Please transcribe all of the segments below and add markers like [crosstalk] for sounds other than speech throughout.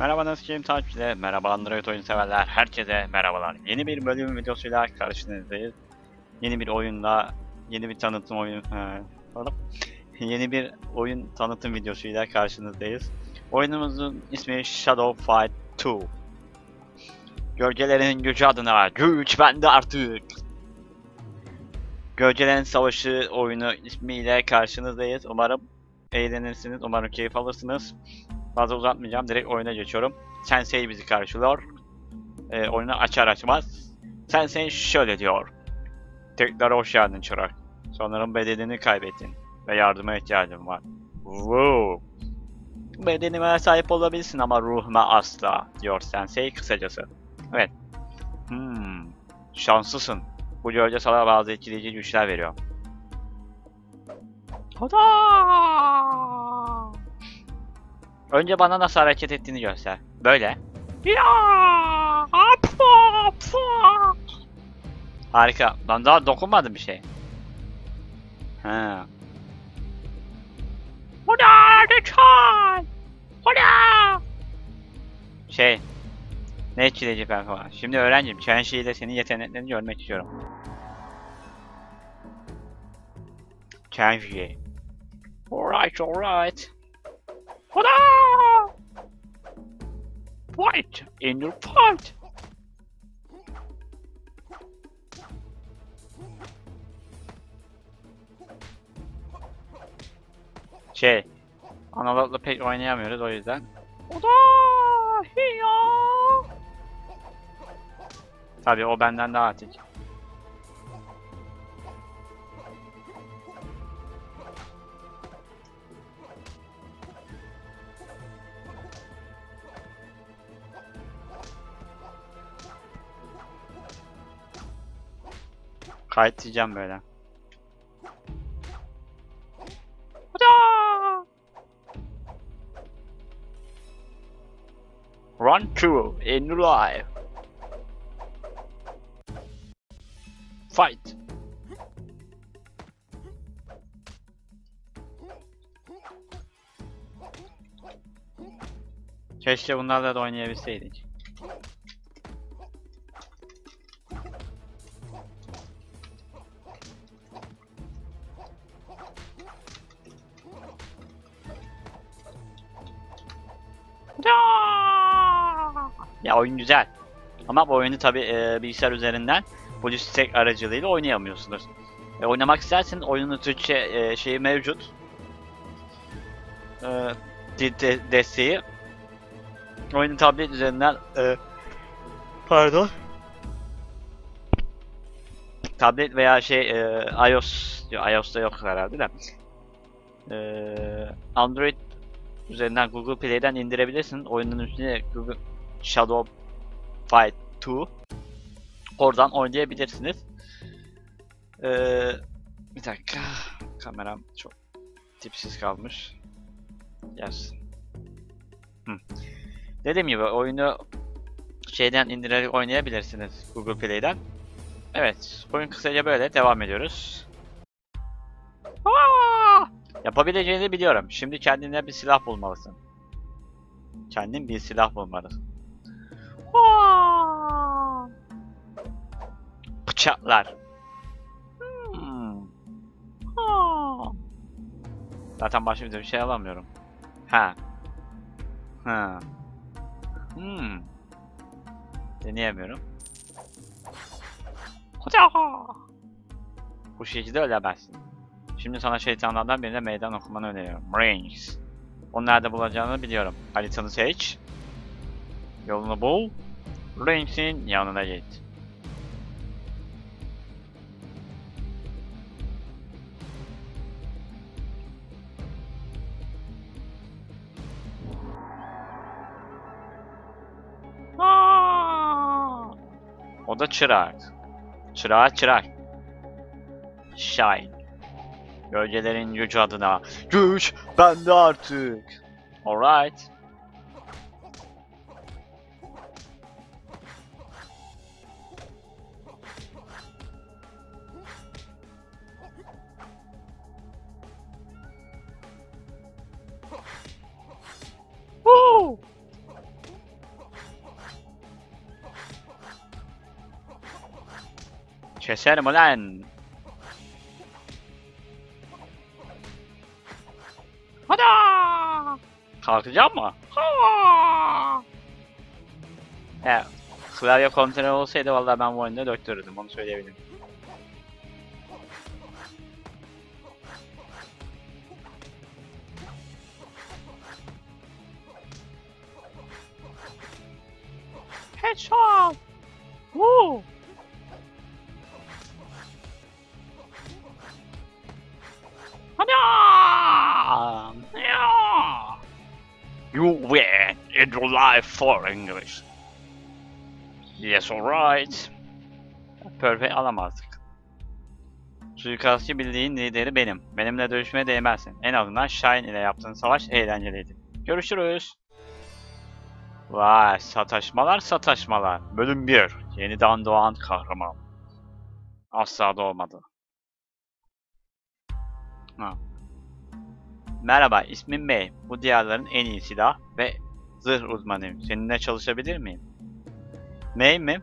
Merhaba Naskim takipçiler, merhaba Android oyun severler, herkese merhabalar. Yeni bir bölüm videosuyla karşınızdayız. Yeni bir oyunla, yeni bir tanıtım oyun, he, pardon. yeni bir oyun tanıtım videosuyla karşınızdayız. Oyunumuzun ismi Shadow Fight 2. Gölgelerin gücü adına güç bende artık. Gölgelerin Savaşı oyunu ismiyle karşınızdayız. Umarım eğlenirsiniz, umarım keyif alırsınız. Fazla uzatmayacağım. Direkt oyuna geçiyorum. Sensei bizi karşılıyor. Ee, oyunu açar açmaz. Sensei şöyle diyor. Tekrar hoş geldin çırak. Sanırım bedenini kaybettin. Ve yardıma ihtiyacım var. Wow. Bedenime sahip olabilirsin ama ruhuma asla. Diyor Sensei kısacası. Evet. Hmm. Şanslısın. Bu gölge sana bazı etkileyici güçler veriyor. Hada! Önce bana nasıl hareket ettiğini göster. Böyle. Harika. Ben daha dokunmadım bir şey. Ha. Şey. Ne etkileyici performans. Şimdi öğrencim. Chenshi ile senin yeteneklerini görmek istiyorum. Chenshi. Alright, alright. Hoda! Fight in your fight. Şey, analogla pek oynayamıyoruz o yüzden. Hoda! Hiya! Tabii o benden daha atik. Kayıt diyeceğim böyle. Run through in life. Fight. Keşke bunlarla da oynayabilseydik. Ama bu oyunu tabi bilgisayar üzerinden Bluestack aracılığıyla oynayamıyorsunuz. E, oynamak isterseniz oyunun Türkçe e, şeyi mevcut. E, de, de, desteği. Oyunu tablet üzerinden e, pardon tablet veya şey e, iOS iOS'ta yok herhalde de e, Android üzerinden Google Play'den indirebilirsin. Oyunun üstüne Google Shadow Fight 2 oradan oynayabilirsiniz. Ee, bir dakika. Kameram çok tipsiz kalmış. Yes. Hı. Dediğim gibi oyunu şeyden indirerek oynayabilirsiniz Google Play'den. Evet, oyun kısaca böyle devam ediyoruz. Aa! Yapabileceğini biliyorum. Şimdi kendine bir silah bulmalısın. Kendin bir silah bulmalısın. Aa! Bıçaklar. Hmm. Zaten başka bir şey alamıyorum. Ha. Ha. Hmm. Deneyemiyorum. Bu şekilde ölemezsin. Şimdi sana şeytanlardan birine meydan okumanı öneriyorum. Rings. Onu nerede bulacağını biliyorum. Haritanı seç. Yolunu bul. Rings'in yanına git. O da çırak. Çırağa çırak. Shine. Gölgelerin gücü adına. Güç bende artık. Alright. Keserim ulan. Hadi. Kalkacak mı? Ha! Evet. Klavye kontrolü olsaydı vallahi ben bu oyunda döktürürdüm onu söyleyebilirim. Headshot! Woo! You win in your life for English. Yes, alright. Perfect alamazdık. Suikastçı bildiğin lideri benim. Benimle dövüşmeye değmezsin. En azından Shine ile yaptığın savaş eğlenceliydi. Görüşürüz. Vay sataşmalar sataşmalar. Bölüm 1. Yeniden doğan kahraman. Asla doğmadı. Ha. Merhaba ismim May. Bu diyarların en iyi silah ve zırh uzmanıyım. Seninle çalışabilir miyim? May mi?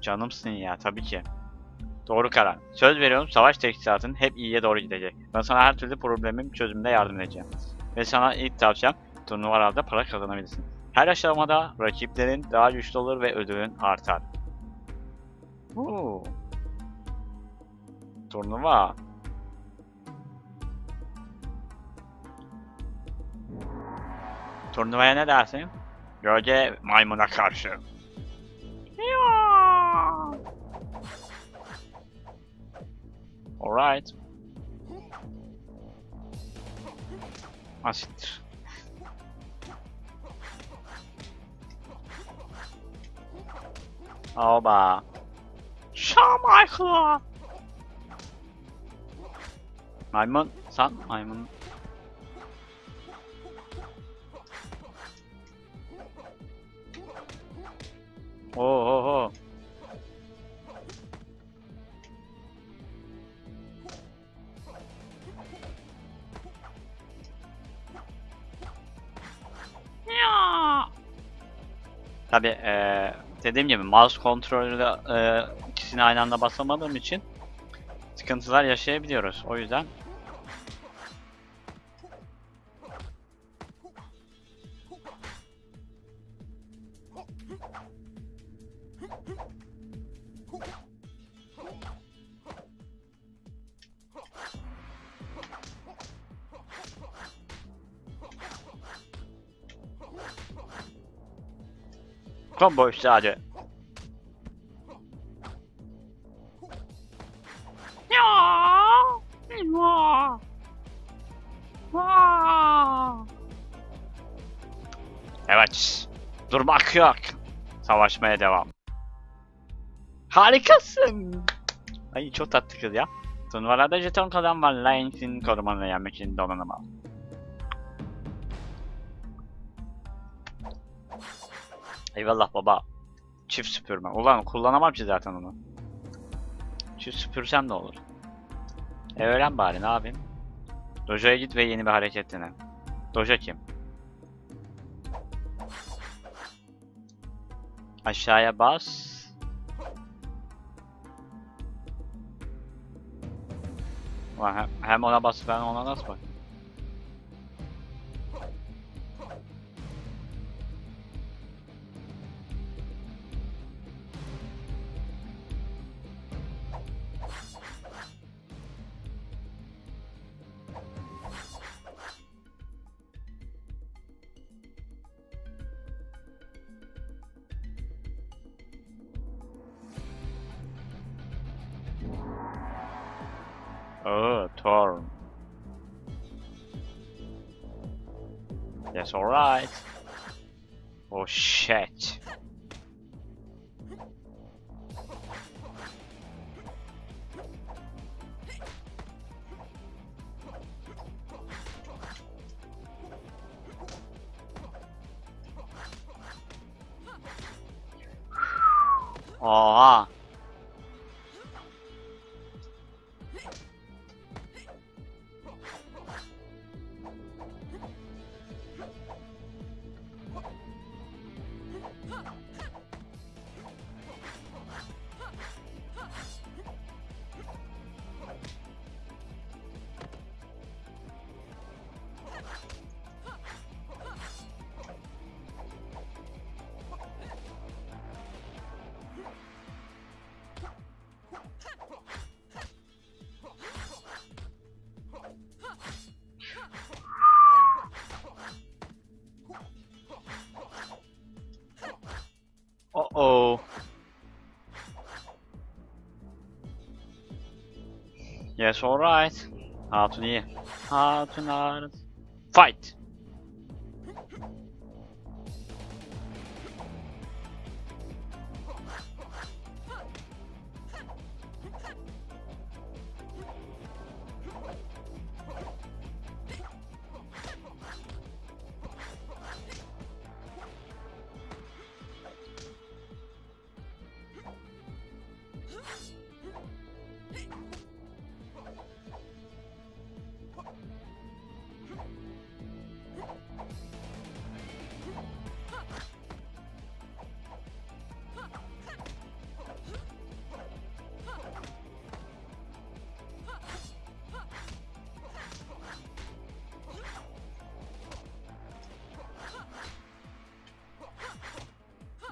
Canımsın ya tabii ki. Doğru karar. Söz veriyorum savaş teçhizatın hep iyiye doğru gidecek. Ben sana her türlü problemin çözümünde yardım edeceğim. Ve sana ilk tavsiyem turnuvalarda para kazanabilirsin. Her aşamada rakiplerin daha güçlü olur ve ödülün artar. Oo. Turnuva. Turnuvaya ne dersin? Gölge maymuna karşı. Alright. Asittir. Oba. Şamaykla. Maymun, sen maymun. Ya. Tabi eee dediğim gibi mouse kontrolüyle eee ikisini aynı anda basamadığım için sıkıntılar yaşayabiliyoruz. O yüzden Ya. Ya. Aa. Evet. Durmak yok. Savaşmaya devam. Harikasın. Ay çok tatlı kız ya. Turnuvalarda jeton kazan var. Lions'in korumanı yenmek için donanım al. Eyvallah baba. Çift süpürme. Ulan kullanamam ki zaten onu. Çift süpürsem de olur. E öğren bari ne yapayım? Doja'ya git ve yeni bir hareket dene. Doja kim? Aşağıya bas. Ulan hem, hem ona bas ben ona nasıl bak? Oh, Torm. Yes, alright. Oh shit. [sighs] Oha. Yes, alright. Hatun iyi. Hatun ağrı. Fight.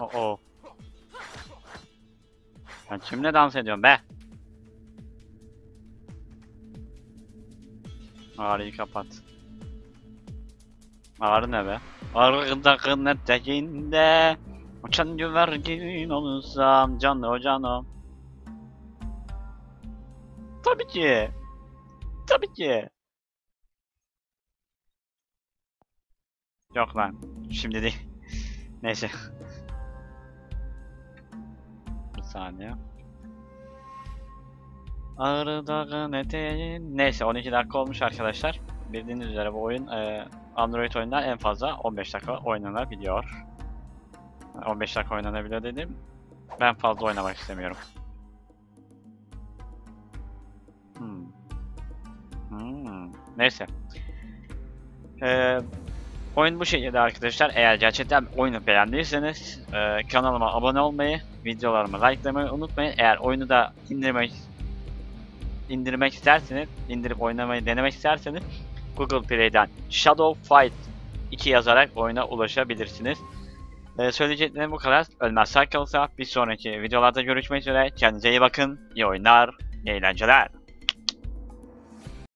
Oh oh. Ben kimle dans ediyorum be? Ağrıyı kapat. Ağrı ne be? Ağrıdakın eteğinde Uçan güvercin olursam canı o canım. Tabii ki. Tabii ki. Yok lan. Şimdi değil. [laughs] Neyse. Saniye. Ağrı dağın eteğin... Neyse 12 dakika olmuş arkadaşlar. Bildiğiniz üzere bu oyun e, Android oyundan en fazla 15 dakika oynanabiliyor. 15 dakika oynanabiliyor dedim. Ben fazla oynamak istemiyorum. Hmm. Hmm. Neyse. Ee, oyun bu şekilde arkadaşlar. Eğer gerçekten oyunu beğendiyseniz e, kanalıma abone olmayı, videolarımı likelamayı unutmayın. Eğer oyunu da indirmek indirmek isterseniz, indirip oynamayı denemek isterseniz Google Play'den Shadow Fight 2 yazarak oyuna ulaşabilirsiniz. Ee, söyleyeceklerim bu kadar. Ölmez sağ kalırsa bir sonraki videolarda görüşmek üzere. Kendinize iyi bakın. İyi oyunlar, iyi eğlenceler.